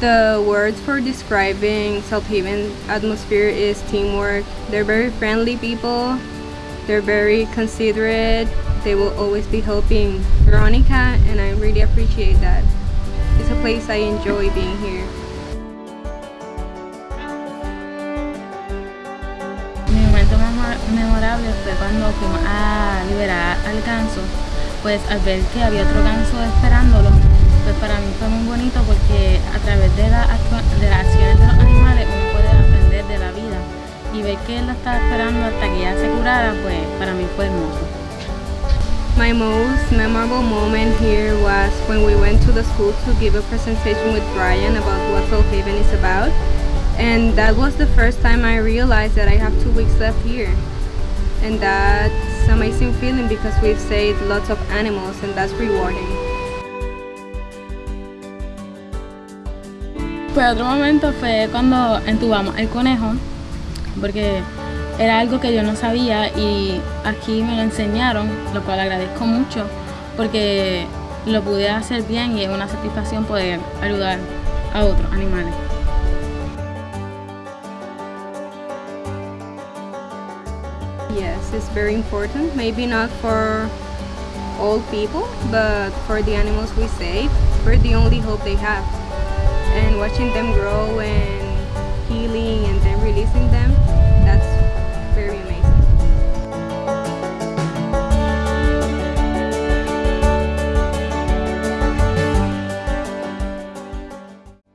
The words for describing South Haven atmosphere is teamwork. They're very friendly people. They're very considerate. They will always be helping Veronica and I really appreciate that. It's a place I enjoy being here. Mi momento memorable fue cuando fuimos a liberar al ganso, pues al ver que había otro ganso esperándolo, pues para mí fue muy bonito porque través de, de acciones de los animales uno puede aprender de la vida y ver que él la estaba esperando hasta que ya se curara, pues para mí fue hermoso. My most memorable moment here was when we went to the school to give a presentation with Brian about what Soul Haven is about. And that was the first time I realized that I have two weeks left here. And that's amazing feeling because we've saved lots of animals and that's rewarding. Pues otro momento fue cuando entubamos el conejo, porque era algo que yo no sabía y aquí me lo enseñaron, lo cual agradezco mucho porque lo pude hacer bien y es una satisfacción poder ayudar a otros animales. Yes, it's very important. Maybe not for all people, but for the animals we save, we're the only hope they have. And watching them grow